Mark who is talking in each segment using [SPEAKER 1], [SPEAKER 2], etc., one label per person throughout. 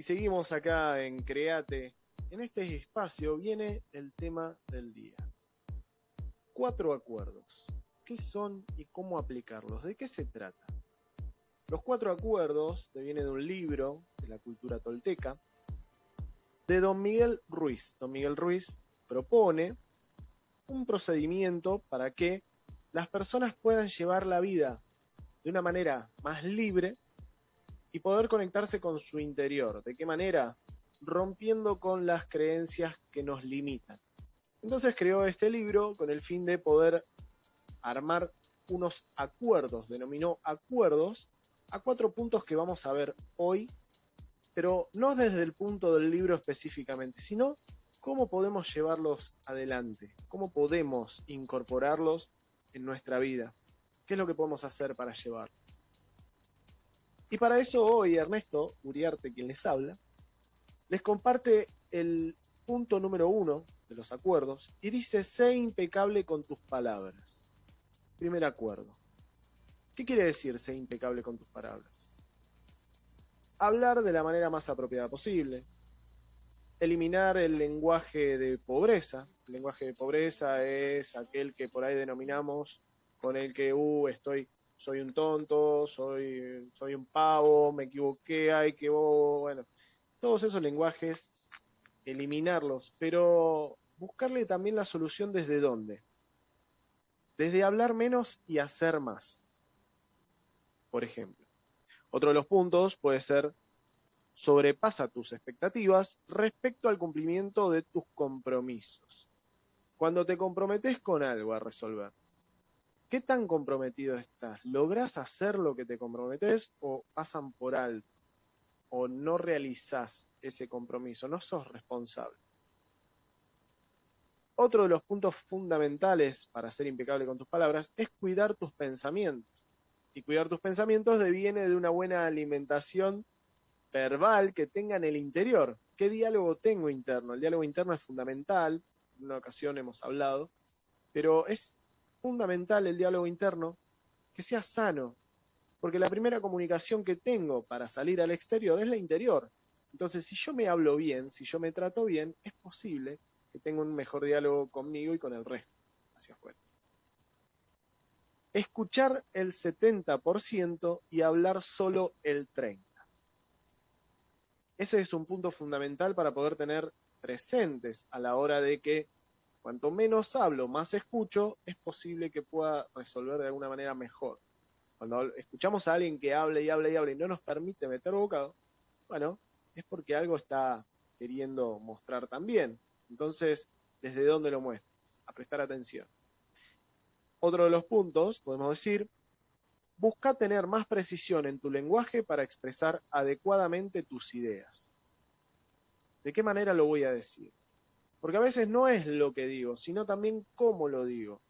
[SPEAKER 1] Y seguimos acá en Create. En este espacio viene el tema del día. Cuatro acuerdos. ¿Qué son y cómo aplicarlos? ¿De qué se trata? Los cuatro acuerdos vienen de un libro de la cultura tolteca de don Miguel Ruiz. Don Miguel Ruiz propone un procedimiento para que las personas puedan llevar la vida de una manera más libre y poder conectarse con su interior. ¿De qué manera? Rompiendo con las creencias que nos limitan. Entonces creó este libro con el fin de poder armar unos acuerdos, denominó acuerdos, a cuatro puntos que vamos a ver hoy, pero no desde el punto del libro específicamente, sino cómo podemos llevarlos adelante, cómo podemos incorporarlos en nuestra vida, qué es lo que podemos hacer para llevarlos. Y para eso hoy Ernesto Uriarte, quien les habla, les comparte el punto número uno de los acuerdos y dice, sé impecable con tus palabras. Primer acuerdo. ¿Qué quiere decir sé impecable con tus palabras? Hablar de la manera más apropiada posible, eliminar el lenguaje de pobreza. El lenguaje de pobreza es aquel que por ahí denominamos con el que, uh, estoy soy un tonto, soy, soy un pavo, me equivoqué, ay, que bueno, todos esos lenguajes, eliminarlos, pero buscarle también la solución desde dónde. Desde hablar menos y hacer más. Por ejemplo. Otro de los puntos puede ser sobrepasa tus expectativas respecto al cumplimiento de tus compromisos. Cuando te comprometes con algo a resolver, ¿Qué tan comprometido estás? ¿Lográs hacer lo que te comprometes o pasan por alto? ¿O no realizás ese compromiso? ¿No sos responsable? Otro de los puntos fundamentales para ser impecable con tus palabras es cuidar tus pensamientos. Y cuidar tus pensamientos deviene de una buena alimentación verbal que tenga en el interior. ¿Qué diálogo tengo interno? El diálogo interno es fundamental, en una ocasión hemos hablado, pero es fundamental el diálogo interno, que sea sano, porque la primera comunicación que tengo para salir al exterior es la interior. Entonces, si yo me hablo bien, si yo me trato bien, es posible que tenga un mejor diálogo conmigo y con el resto hacia afuera. Escuchar el 70% y hablar solo el 30%. Ese es un punto fundamental para poder tener presentes a la hora de que Cuanto menos hablo, más escucho, es posible que pueda resolver de alguna manera mejor. Cuando escuchamos a alguien que habla y habla y habla y no nos permite meter bocado, bueno, es porque algo está queriendo mostrar también. Entonces, ¿desde dónde lo muestra? A prestar atención. Otro de los puntos, podemos decir, busca tener más precisión en tu lenguaje para expresar adecuadamente tus ideas. ¿De qué manera lo voy a decir? Porque a veces no es lo que digo, sino también cómo lo digo.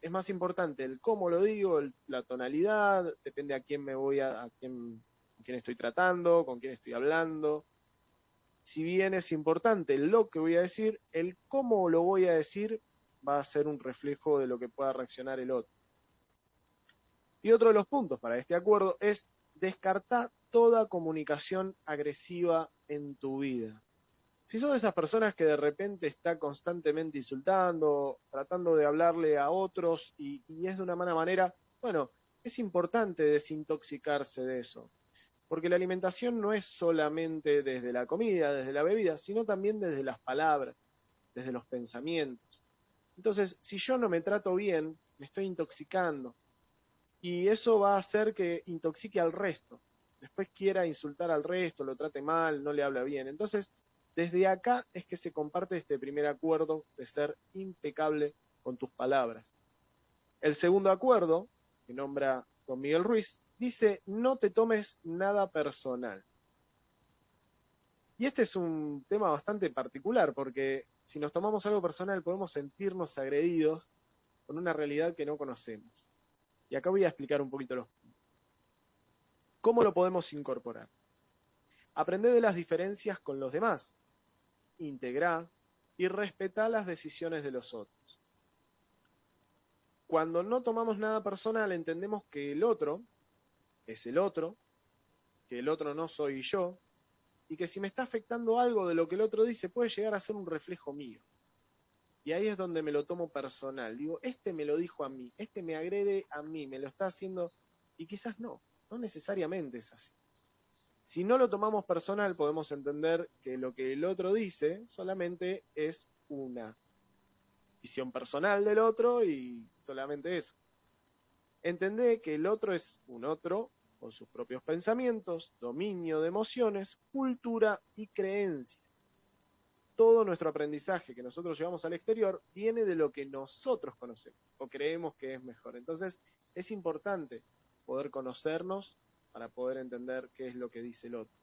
[SPEAKER 1] Es más importante el cómo lo digo, la tonalidad, depende a quién me voy a, a quién, quién estoy tratando, con quién estoy hablando. Si bien es importante lo que voy a decir, el cómo lo voy a decir va a ser un reflejo de lo que pueda reaccionar el otro. Y otro de los puntos para este acuerdo es descartar toda comunicación agresiva en tu vida. Si sos de esas personas que de repente está constantemente insultando, tratando de hablarle a otros y, es de una mala manera, bueno, es importante desintoxicarse de eso. Porque la alimentación no es solamente desde la comida, desde la bebida, sino también desde las palabras, desde los pensamientos. Entonces, si yo no me trato bien, me estoy intoxicando. Y eso va a hacer que intoxique al resto. Después quiera insultar al resto, lo trate mal, no le habla bien. Entonces, desde acá es que se comparte este primer acuerdo de ser impecable con tus palabras. El segundo acuerdo, que nombra don Miguel Ruiz, dice no te tomes nada personal. Y este es un tema bastante particular porque si nos tomamos algo personal podemos sentirnos agredidos con una realidad que no conocemos. Y acá voy a explicar un poquito los ¿Cómo lo podemos incorporar? Aprende de las diferencias con los demás, integra y respeta las decisiones de los otros. Cuando no tomamos nada personal, entendemos que el otro es el otro, que el otro no soy yo, y que si me está afectando algo de lo que el otro dice puede llegar a ser un reflejo mío. Y ahí es donde me lo tomo personal. Digo, este me lo dijo a mí, este me agrede a mí, me lo está haciendo, y quizás no, no necesariamente es así. Si no lo tomamos personal, podemos entender que lo que el otro dice solamente es una visión personal del otro y solamente eso. Entendé que el otro es un otro con sus propios pensamientos, dominio de emociones, cultura y creencia todo nuestro aprendizaje que nosotros llevamos al exterior viene de lo que nosotros conocemos o creemos que es mejor. Entonces, es importante poder conocernos para poder entender qué es lo que dice el otro.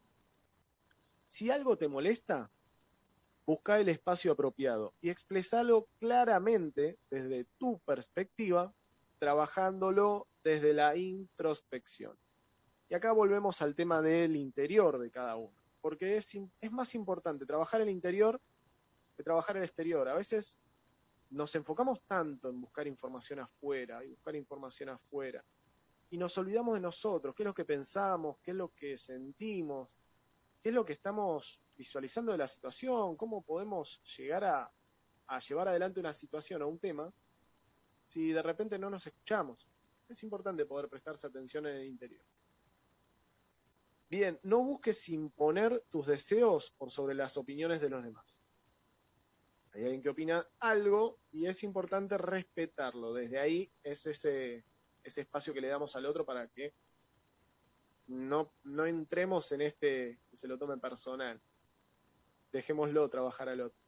[SPEAKER 1] Si algo te molesta, busca el espacio apropiado y expresalo claramente desde tu perspectiva, trabajándolo desde la introspección. Y acá volvemos al tema del interior de cada uno porque es, es más importante trabajar el interior que trabajar el exterior. A veces nos enfocamos tanto en buscar información afuera y buscar información afuera y nos olvidamos de nosotros, qué es lo que pensamos, qué es lo que sentimos, qué es lo que estamos visualizando de la situación, cómo podemos llegar a, a llevar adelante una situación o un tema si de repente no nos escuchamos. Es importante poder prestarse atención en el interior. Bien, no busques imponer tus deseos por sobre las opiniones de los demás. Hay alguien que opina algo y es importante respetarlo. Desde ahí es ese, ese espacio que le damos al otro para que no, no entremos en este que se lo tome personal. Dejémoslo trabajar al otro.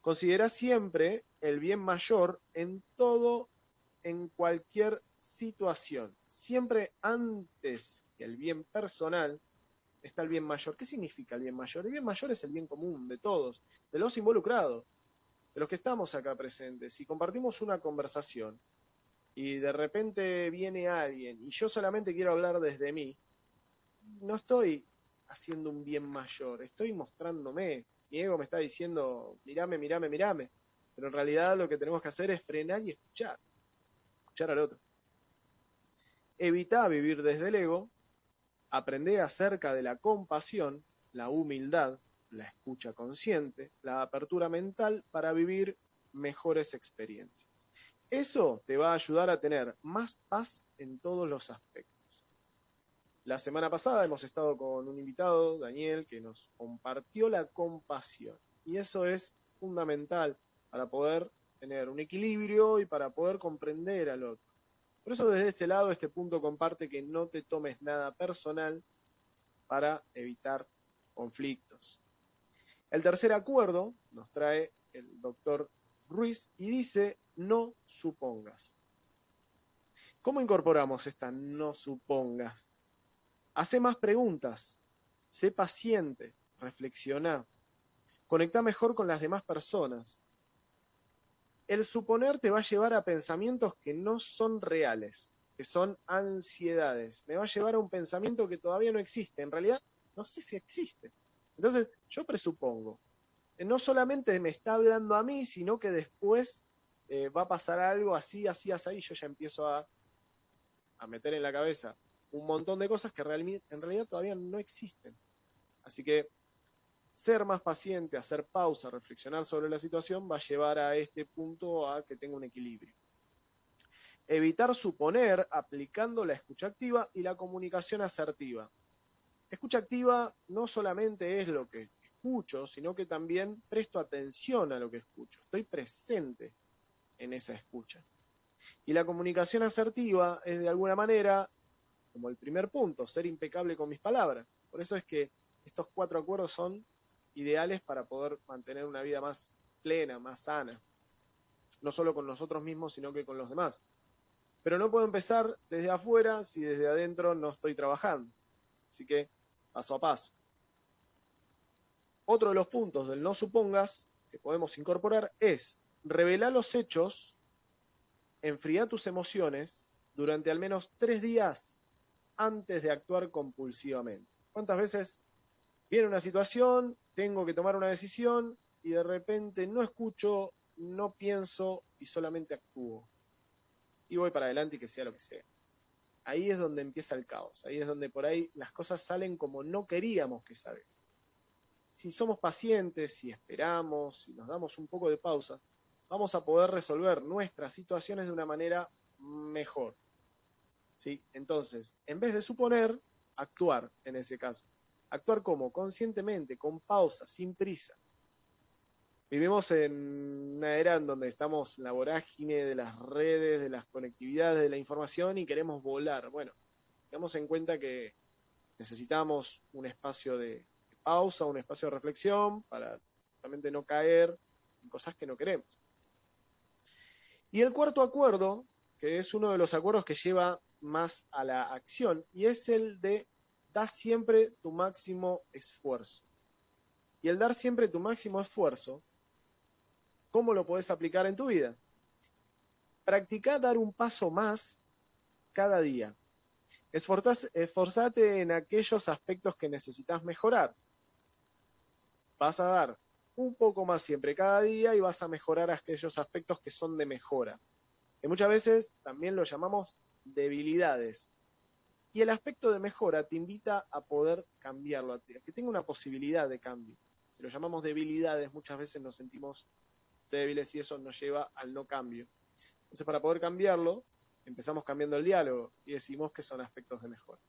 [SPEAKER 1] Considera siempre el bien mayor en todo, en cualquier situación. Siempre antes el bien personal, está el bien mayor. ¿Qué significa el bien mayor? El bien mayor es el bien común de todos, de los involucrados, de los que estamos acá presentes. Si compartimos una conversación y de repente viene alguien y yo solamente quiero hablar desde mí, no estoy haciendo un bien mayor, estoy mostrándome. Mi ego me está diciendo, mirame, mirame, mirame. Pero en realidad lo que tenemos que hacer es frenar y escuchar. Escuchar al otro. Evita vivir desde el ego Aprende acerca de la compasión, la humildad, la escucha consciente, la apertura mental para vivir mejores experiencias. Eso te va a ayudar a tener más paz en todos los aspectos. La semana pasada hemos estado con un invitado, Daniel, que nos compartió la compasión. Y eso es fundamental para poder tener un equilibrio y para poder comprender al otro. Por eso desde este lado, este punto comparte que no te tomes nada personal para evitar conflictos. El tercer acuerdo nos trae el doctor Ruiz y dice no supongas. ¿Cómo incorporamos esta no supongas? Hace más preguntas, sé paciente, reflexiona, conecta mejor con las demás personas, el suponer te va a llevar a pensamientos que no son reales, que son ansiedades. Me va a llevar a un pensamiento que todavía no existe. En realidad, no sé si existe. Entonces, yo presupongo. No solamente me está hablando a mí, sino que después eh, va a pasar algo así, así, así, y yo ya empiezo a, a meter en la cabeza un montón de cosas que en realidad todavía no existen. Así que ser más paciente, hacer pausa, reflexionar sobre la situación va a llevar a este punto a que tenga un equilibrio. Evitar suponer aplicando la escucha activa y la comunicación asertiva. Escucha activa no solamente es lo que sino que también presto atención a lo que escucho. Estoy presente en esa escucha. Y la comunicación asertiva es de alguna manera, como el primer punto, ser impecable con mis palabras. Por eso es que estos cuatro acuerdos son ideales para poder mantener una vida más plena, más sana. No solo con nosotros mismos, sino que con los demás. Pero no puedo empezar desde afuera si desde adentro no estoy trabajando. Así que, paso a paso. Otro de los puntos del no supongas que podemos incorporar es revelar los hechos, enfriar tus emociones durante al menos tres días antes de actuar compulsivamente. ¿Cuántas veces viene una situación, tengo que tomar una decisión y de repente no escucho, no pienso y solamente actúo. Y voy para adelante y que sea lo que sea. Ahí es donde empieza el caos, ahí es donde por ahí las cosas salen como no queríamos que salgan. Si somos pacientes, si esperamos, si nos damos un poco de pausa, vamos a poder resolver nuestras situaciones de una manera mejor. ¿Sí? Entonces, en vez de suponer, actuar en ese caso. Actuar como conscientemente, con pausa, sin prisa. Vivimos en una era en donde estamos en la vorágine de las redes, de las conectividades, de la información y queremos volar. Bueno, tengamos en cuenta que necesitamos un espacio de pausa, un espacio de reflexión para realmente no caer en cosas que no queremos. Y el cuarto acuerdo, que es uno de los acuerdos que lleva más a la acción, y es el de dar siempre tu máximo esfuerzo. Y el dar siempre tu máximo esfuerzo, ¿cómo lo puedes aplicar en tu vida? Practica dar un paso más cada día. esforzate en aquellos aspectos que necesitas mejorar. Vas a dar un poco más siempre cada día y vas a mejorar aquellos aspectos que son de mejora. Que muchas veces también lo llamamos debilidades. Y el aspecto de mejora te invita a poder cambiarlo, a que tenga una posibilidad de cambio. Si lo llamamos debilidades, muchas veces nos sentimos débiles y eso nos lleva al no cambio. Entonces, para poder cambiarlo, empezamos cambiando el diálogo y decimos que son aspectos de mejora.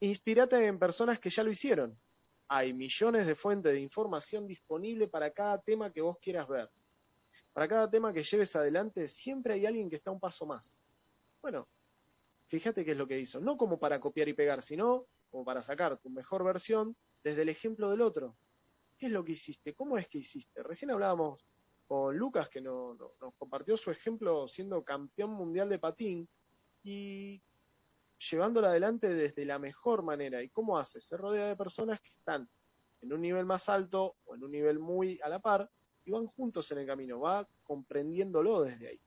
[SPEAKER 1] Inspírate en personas que ya lo hicieron, hay millones de fuentes de información disponible para cada tema que vos quieras ver. Para cada tema que lleves adelante, siempre hay alguien que está un paso más. Bueno, fíjate qué es lo que hizo. No como para copiar y pegar, sino como para sacar tu mejor versión desde el ejemplo del otro. ¿Qué es lo que hiciste? ¿Cómo es que hiciste? Recién hablábamos con Lucas, que nos compartió su ejemplo siendo campeón mundial de patín. Y llevándola adelante desde la mejor manera. ¿Y cómo hace? Se rodea de personas que están en un nivel más alto o en un nivel muy a la par y van juntos en el camino, va comprendiéndolo desde ahí.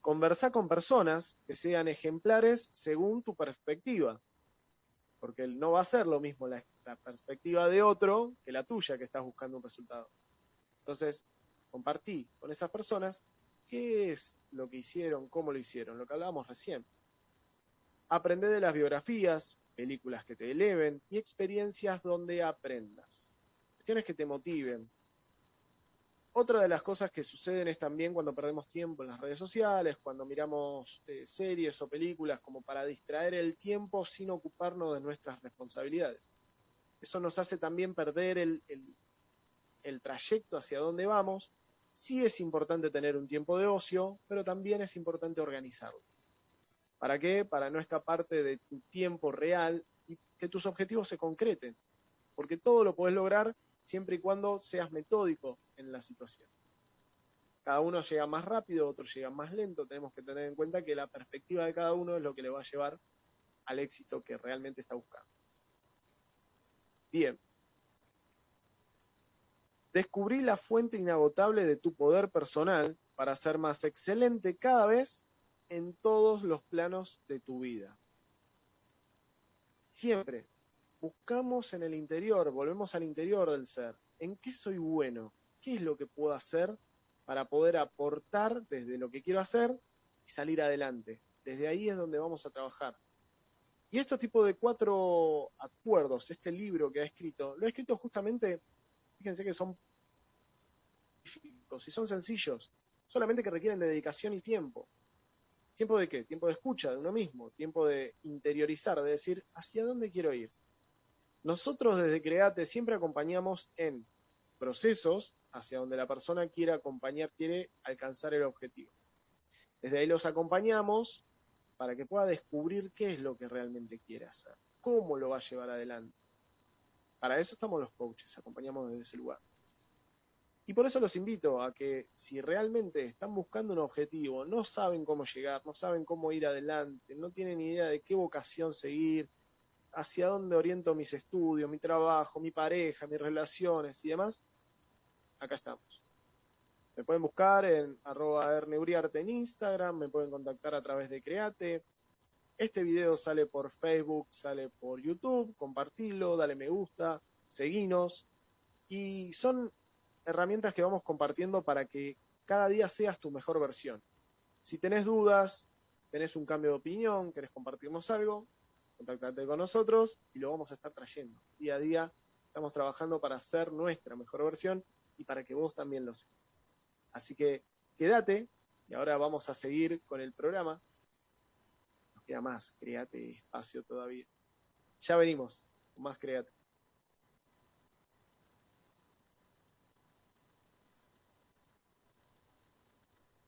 [SPEAKER 1] Conversa con personas que sean ejemplares según tu perspectiva, porque no va a ser lo mismo la, la perspectiva de otro que la tuya que estás buscando un resultado. Entonces, compartí con esas personas qué es lo que hicieron, cómo lo hicieron, lo que hablábamos recién. Aprende de las biografías, películas que te eleven y experiencias donde aprendas. Cuestiones que te motiven. Otra de las cosas que suceden es también cuando perdemos tiempo en las redes sociales, cuando miramos eh, series o películas como para distraer el tiempo sin ocuparnos de nuestras responsabilidades. Eso nos hace también perder el, el trayecto hacia donde vamos. Sí es importante tener un tiempo de ocio, pero también es importante organizarlo. ¿Para qué? Para no escaparte de tu tiempo real y que tus objetivos se concreten. Porque todo lo puedes lograr siempre y cuando seas metódico en la situación. Cada uno llega más rápido, otro llega más lento. Tenemos que tener en cuenta que la perspectiva de cada uno es lo que le va a llevar al éxito que realmente está buscando. Bien. Descubrí la fuente inagotable de tu poder personal para ser más excelente cada vez en todos los planos de tu vida. Siempre buscamos en el interior, volvemos al interior del ser. ¿En qué soy bueno? ¿Qué es lo que puedo hacer para poder aportar desde lo que quiero hacer y salir adelante? Desde ahí es donde vamos a trabajar. Y estos tipo de cuatro acuerdos, este libro que ha escrito, lo ha escrito justamente, fíjense que son y son sencillos, solamente que requieren de dedicación y tiempo. ¿Tiempo de qué? Tiempo de escucha de uno mismo, tiempo de interiorizar, de decir, ¿hacia dónde quiero ir? Nosotros desde Create siempre acompañamos en procesos hacia donde la persona quiere acompañar, quiere alcanzar el objetivo. Desde ahí los acompañamos para que pueda descubrir qué es lo que realmente quiere hacer, cómo lo va a llevar adelante. Para eso estamos los coaches, acompañamos desde ese lugar. Y por eso los invito a que si realmente están buscando un objetivo, no saben cómo llegar, no saben cómo ir adelante, no tienen idea de qué vocación seguir, hacia dónde oriento mis estudios, mi trabajo, mi pareja, mis relaciones y demás, acá estamos. Me pueden buscar en arroba erneuriarte en Instagram, me pueden contactar a través de Create. Este video sale por Facebook, sale por YouTube, compartilo, dale me gusta, seguinos. Y son herramientas que vamos compartiendo para que cada día seas tu mejor versión. Si tenés dudas, tenés un cambio de opinión, querés compartirnos algo, contactate con nosotros y lo vamos a estar trayendo día a día Estamos trabajando para hacer nuestra mejor versión y para que vos también lo seas. Así que quédate y ahora vamos a seguir con el programa. Nos queda más, créate espacio todavía. Ya venimos más créate.